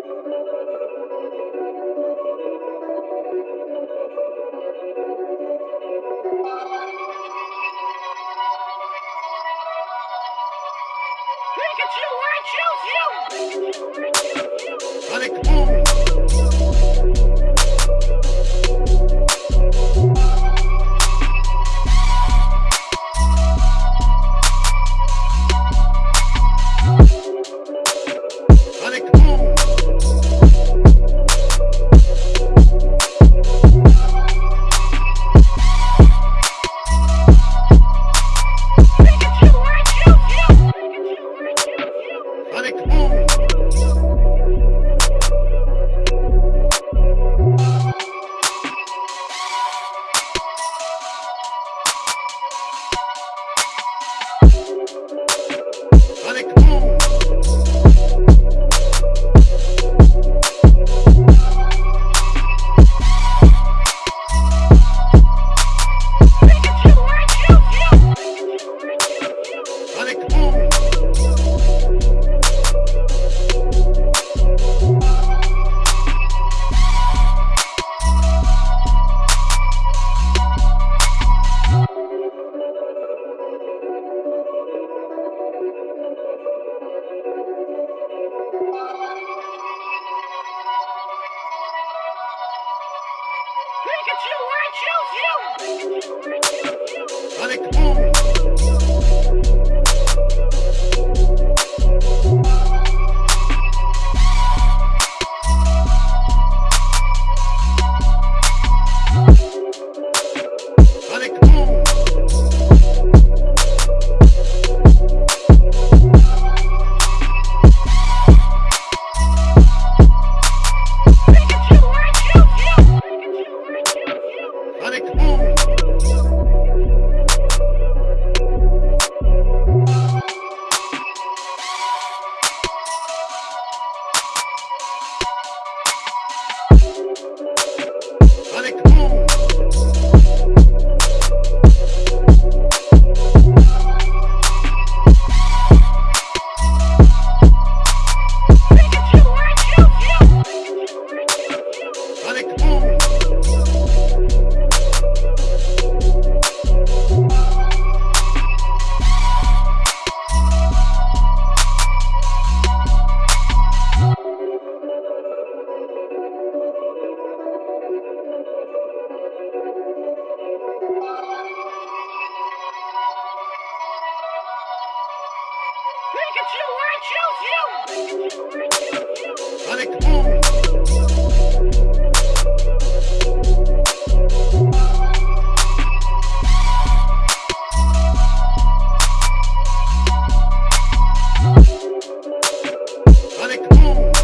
Pikachu, I choose you! Sonic Boom! Sonic boom. Pikachu, I choose you! Sonic boom! Boom! Sonic Boom!